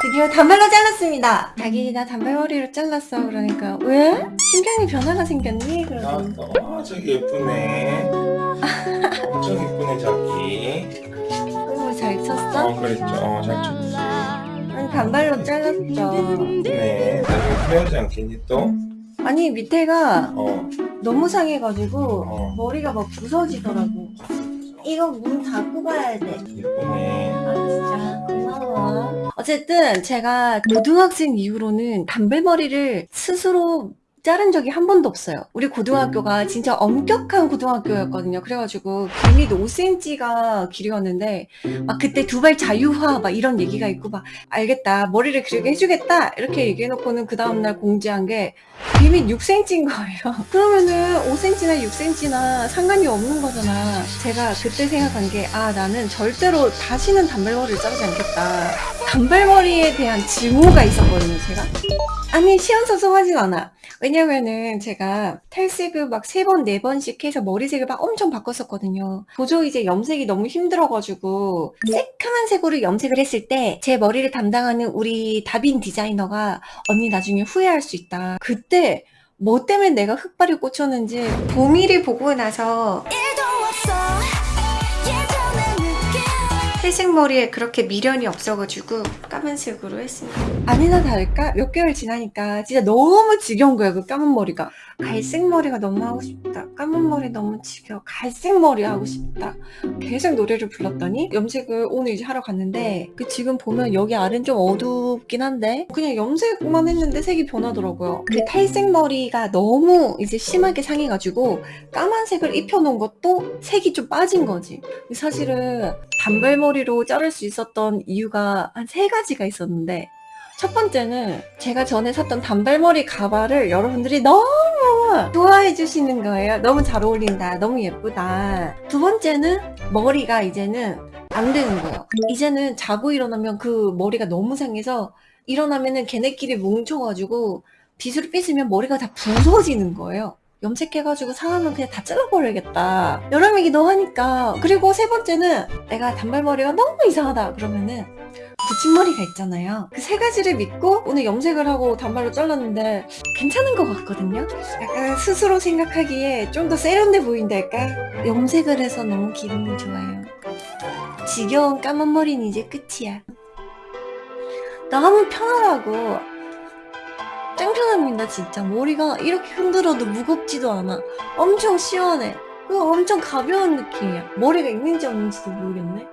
드디어 단발로 잘랐습니다. 자기 나 단발머리로 잘랐어. 그러니까 왜? 심경이 변화가 생겼니? 그러더니 아, 저기 예쁘네. 엄청 예쁘네, 자기. 너무 잘 쳤어? 어, 그랬죠. 어, 잘 쳤지. 아니 단발로 잘랐죠. 네, 나중에 후회하지 않겠니, 또? 아니 밑에가 어, 너무 상해가지고 어. 머리가 막 부서지더라고. 이거 문 닫고 가야 돼. 예쁘네. 아 진짜. 어쨌든 제가 고등학생 이후로는 단발머리를 스스로 자른 적이 한 번도 없어요. 우리 고등학교가 진짜 엄격한 고등학교였거든요. 그래가지고 길이도 5cm가 길이었는데 막 그때 두발 자유화 막 이런 얘기가 있고 막 알겠다 머리를 길게 해주겠다 이렇게 얘기해놓고는 그 다음날 공지한 게 비밀 6cm인 거예요. 그러면은 5cm나 6cm나 상관이 없는 거잖아. 제가 그때 생각한 게, 아, 나는 절대로 다시는 단발머리를 자르지 않겠다. 단발머리에 대한 증오가 있었거든요, 제가. 아니, 시원서성하진 않아. 왜냐면은 제가 탈색을 막 세 번, 네 번씩 해서 머리색을 막 엄청 바꿨었거든요. 도저히 이제 염색이 너무 힘들어가지고 새카만 색으로 염색을 했을 때 제 머리를 담당하는 우리 다빈 디자이너가 언니 나중에 후회할 수 있다. 그때 뭐 때문에 내가 흑발이 꽂혔는지 보미를 보고 나서 회색 머리에 그렇게 미련이 없어가지고 까만색으로 했습니다. 아니나 다를까 몇 개월 지나니까 진짜 너무 지겨운 거야 그 까만 머리가. 갈색 머리가 너무 하고 싶다. 까만 머리 너무 지겨워. 갈색 머리 하고 싶다. 계속 노래를 불렀더니 염색을 오늘 이제 하러 갔는데 그 지금 보면 여기 아래는 좀 어둡긴 한데 그냥 염색만 했는데 색이 변하더라고요. 그 탈색 머리가 너무 이제 심하게 상해가지고 까만색을 입혀놓은 것도 색이 좀 빠진 거지. 사실은 단발머리 로 자를 수 있었던 이유가 한 세 가지가 있었는데 첫 번째는 제가 전에 샀던 단발머리 가발을 여러분들이 너무 좋아해 주시는 거예요. 너무 잘 어울린다. 너무 예쁘다. 두 번째는 머리가 이제는 안 되는 거예요. 이제는 자고 일어나면 그 머리가 너무 상해서 일어나면은 걔네끼리 뭉쳐가지고 빗으로 빗으면 머리가 다 부서지는 거예요. 염색해가지고 상하면 그냥 다 잘라버려야겠다. 여러 얘기도 하니까. 그리고 세 번째는 내가 단발머리가 너무 이상하다. 그러면은 붙임머리가 있잖아요. 그 세 가지를 믿고 오늘 염색을 하고 단발로 잘랐는데 괜찮은 것 같거든요. 약간 스스로 생각하기에 좀 더 세련돼 보인달까? 염색을 해서 너무 기분이 좋아요. 지겨운 까만 머리는 이제 끝이야. 너무 편하다고. 짱편합니다 진짜 머리가 이렇게 흔들어도 무겁지도 않아. 엄청 시원해. 그거 엄청 가벼운 느낌이야. 머리가 있는지 없는지도 모르겠네